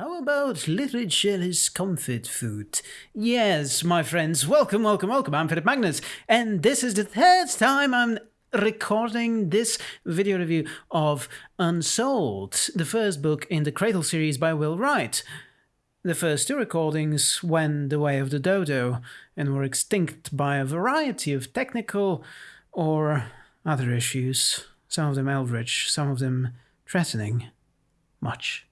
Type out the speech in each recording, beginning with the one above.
How about literature as comfort food? Yes, my friends, welcome, welcome, welcome. I'm Philip Magnus, and this is the third time I'm recording this video review of Unsouled, the first book in the Cradle series by Will Wright. The first two recordings went the way of the dodo and were extinct by a variety of technical or other issues, some of them eldritch, some of them threatening. Much.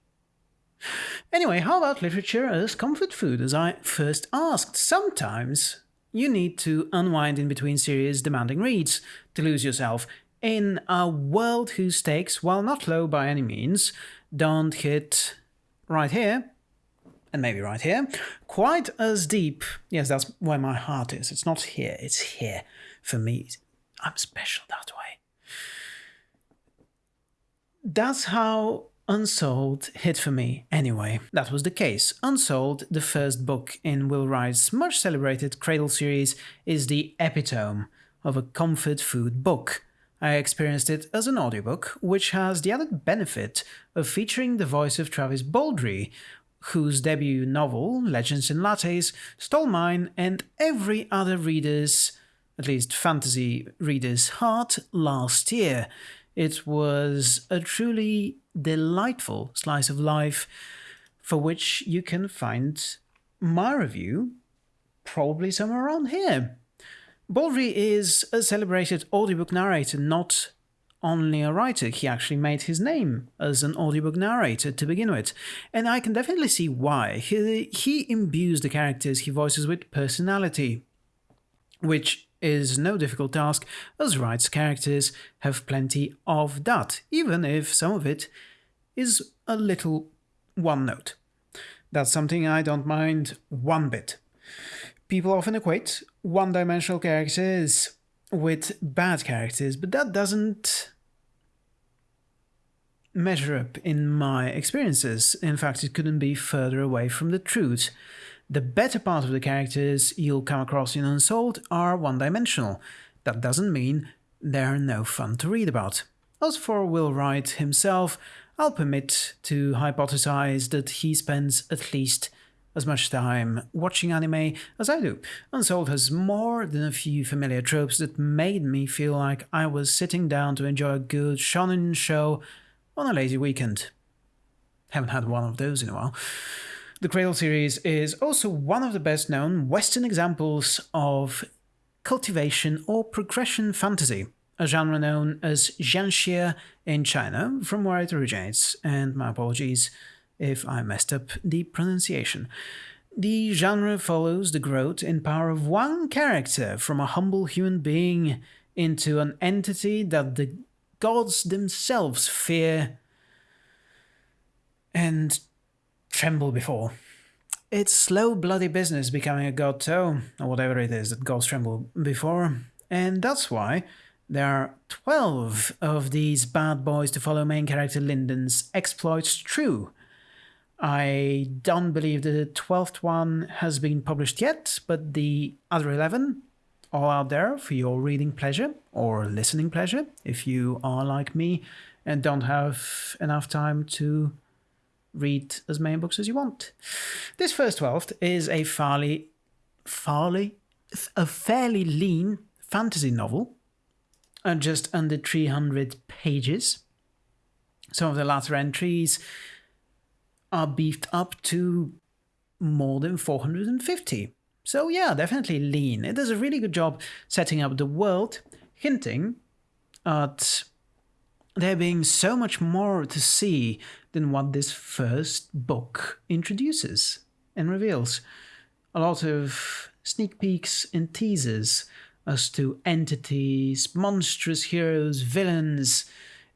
Anyway, how about literature as comfort food, as I first asked? Sometimes you need to unwind in between serious, demanding reads to lose yourself in a world whose stakes, while not low by any means, don't hit right here, and maybe right here, quite as deep. Yes, that's where my heart is. It's not here, it's here. For me, I'm special that way. That's how Unsouled hit for me anyway. That was the case. Unsouled, the first book in Will Wright's much celebrated Cradle series, is the epitome of a comfort food book. I experienced it as an audiobook, which has the added benefit of featuring the voice of Travis Baldree, whose debut novel, Legends and Lattes, stole mine and every other reader's, at least fantasy reader's, heart last year. It was a truly delightful slice of life for which you can find my review probably somewhere around here. Baldree is a celebrated audiobook narrator, not only a writer, he actually made his name as an audiobook narrator to begin with. And I can definitely see why. He, he imbues the characters he voices with personality, which is no difficult task, as Wright's characters have plenty of that, even if some of it is a little one note. That's something I don't mind one bit. People often equate one dimensional characters with bad characters, but that doesn't measure up in my experiences. In fact, it couldn't be further away from the truth. The better part of the characters you'll come across in Unsouled are one dimensional. That doesn't mean they're no fun to read about. As for Will Wright himself, I'll permit to hypothesize that he spends at least as much time watching anime as I do. Unsouled has more than a few familiar tropes that made me feel like I was sitting down to enjoy a good shonen show on a lazy weekend. Haven't had one of those in a while. The Cradle series is also one of the best known Western examples of cultivation or progression fantasy a genre known as xianxia in China, from where it originates, and my apologies if I messed up the pronunciation. The genre follows the growth in power of one character from a humble human being into an entity that the gods themselves fear and tremble before. It's slow, bloody business becoming a god toe, or whatever it is that gods tremble before, and that's why there are 12 of these bad boys to follow main character Lindon's exploits true. I don't believe the 12th one has been published yet, but the other 11 are out there for your reading pleasure or listening pleasure if you are like me and don't have enough time to read as many books as you want. This first 12th is a fairly, fairly, a fairly lean fantasy novel are just under 300 pages. Some of the latter entries are beefed up to more than 450. So yeah, definitely lean. It does a really good job setting up the world, hinting at there being so much more to see than what this first book introduces and reveals. A lot of sneak peeks and teasers as to entities, monstrous heroes, villains,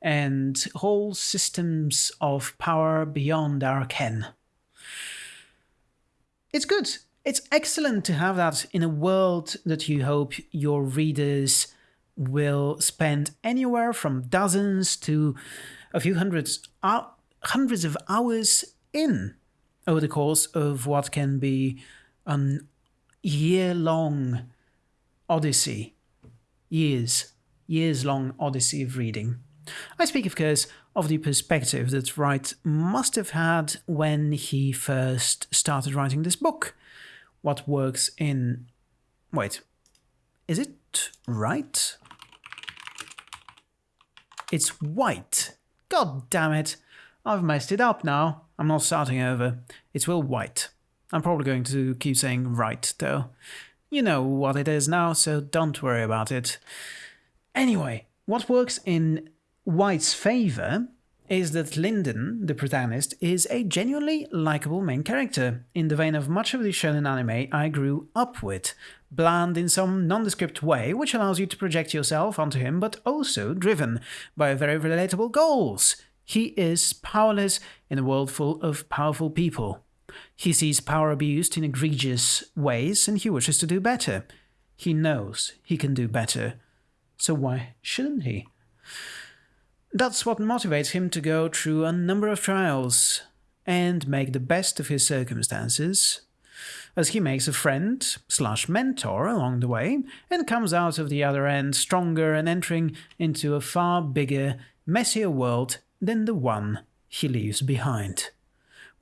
and whole systems of power beyond our ken. It's good. It's excellent to have that in a world that you hope your readers will spend anywhere from dozens to a few hundreds, uh, hundreds of hours in over the course of what can be an year long odyssey, years, years long odyssey of reading. I speak, of course, of the perspective that Wright must have had when he first started writing this book. What works in. Wait, is it right? It's white. God damn it. I've messed it up now. I'm not starting over. It's Will Wight. I'm probably going to keep saying right, though. You know what it is now, so don't worry about it. Anyway, what works in Wight's favor is that Lindon, the protagonist, is a genuinely likable main character, in the vein of much of the shonen anime I grew up with, bland in some nondescript way, which allows you to project yourself onto him, but also driven by very relatable goals. He is powerless in a world full of powerful people. He sees power abused in egregious ways and he wishes to do better. He knows he can do better. So why shouldn't he? That's what motivates him to go through a number of trials and make the best of his circumstances, as he makes a friend slash mentor along the way and comes out of the other end stronger and entering into a far bigger, messier world than the one he leaves behind.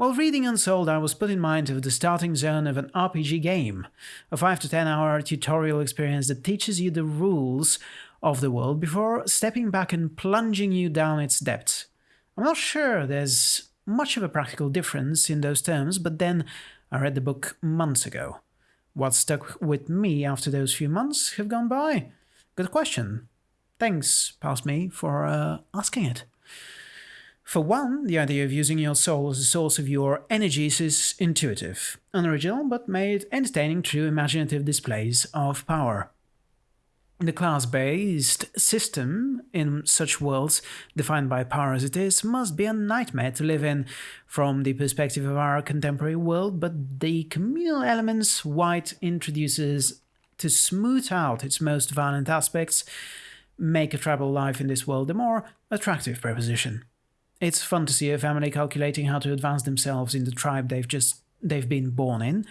While reading Unsouled, I was put in mind of the starting zone of an RPG game, a 5 to 10 hour tutorial experience that teaches you the rules of the world before stepping back and plunging you down its depths. I'm not sure there's much of a practical difference in those terms, but then I read the book months ago. What stuck with me after those few months have gone by? Good question. Thanks, past me, for uh, asking it. For one, the idea of using your soul as a source of your energies is intuitive, unoriginal, but made entertaining through imaginative displays of power. The class-based system in such worlds, defined by power as it is, must be a nightmare to live in from the perspective of our contemporary world, but the communal elements Wight introduces to smooth out its most violent aspects make a tribal life in this world a more attractive proposition. It's fun to see a family calculating how to advance themselves in the tribe they've just they've been born in,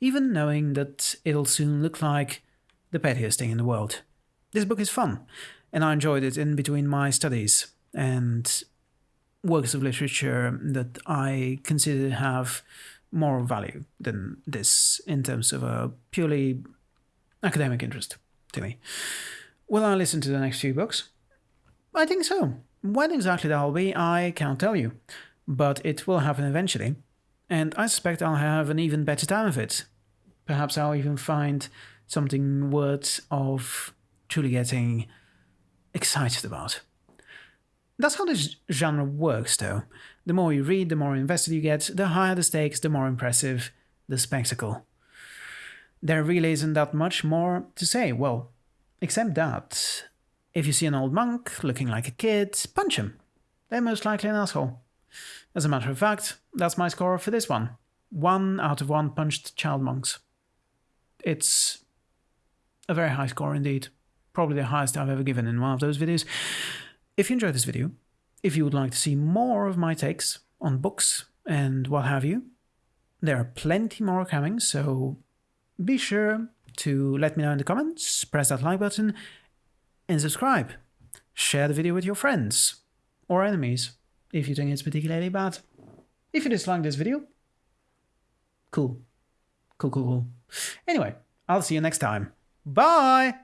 even knowing that it'll soon look like the pettiest thing in the world. This book is fun, and I enjoyed it in between my studies and works of literature that I consider to have more value than this in terms of a purely academic interest to me. Will I listen to the next few books? I think so. When exactly that'll be, I can't tell you, but it will happen eventually, and I suspect I'll have an even better time of it. Perhaps I'll even find something worth of truly getting excited about. That's how this genre works, though. The more you read, the more invested you get, the higher the stakes, the more impressive the spectacle. There really isn't that much more to say, well, except that if you see an old monk looking like a kid, punch him. They're most likely an asshole. As a matter of fact, that's my score for this one. One out of one punched child monks. It's a very high score indeed probably the highest I've ever given in one of those videos. If you enjoyed this video, if you would like to see more of my takes on books and what have you, there are plenty more coming, so be sure to let me know in the comments, press that like button, and subscribe. Share the video with your friends or enemies if you think it's particularly bad. If you dislike this video, cool. Cool, cool, cool. Anyway, I'll see you next time. Bye!